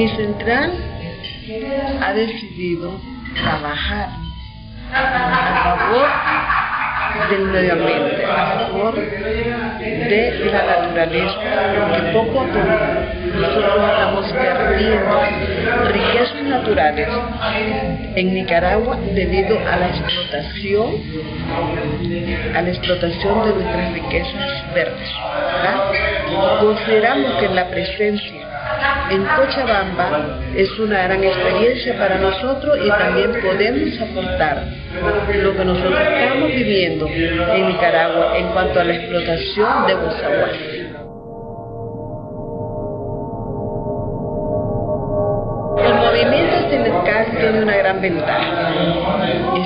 Mi central ha decidido trabajar a favor del medio ambiente, a favor de la naturaleza, porque poco a poco nosotros estamos perdiendo riquezas naturales en Nicaragua debido a la explotación, a la explotación de nuestras riquezas verdes. Consideramos que la presencia en Cochabamba es una gran experiencia para nosotros y también podemos aportar lo que nosotros estamos viviendo en Nicaragua en cuanto a la explotación de Bozaguas. El movimiento sindical tiene una gran ventaja.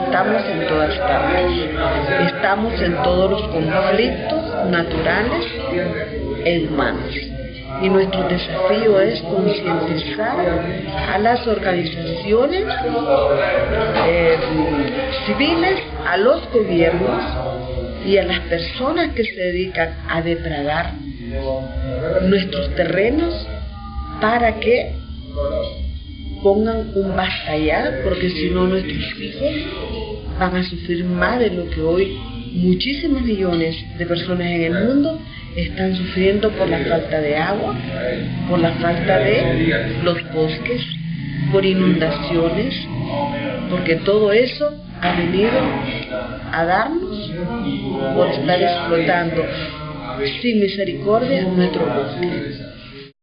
Estamos en todas partes. Estamos en todos los conflictos naturales e humanos y nuestro desafío es concientizar a las organizaciones eh, civiles, a los gobiernos y a las personas que se dedican a depredar nuestros terrenos para que pongan un basta porque si no nuestros hijos van a sufrir más de lo que hoy muchísimos millones de personas en el mundo están sufriendo por la falta de agua, por la falta de los bosques, por inundaciones, porque todo eso ha venido a darnos por estar explotando sin misericordia nuestro bosque.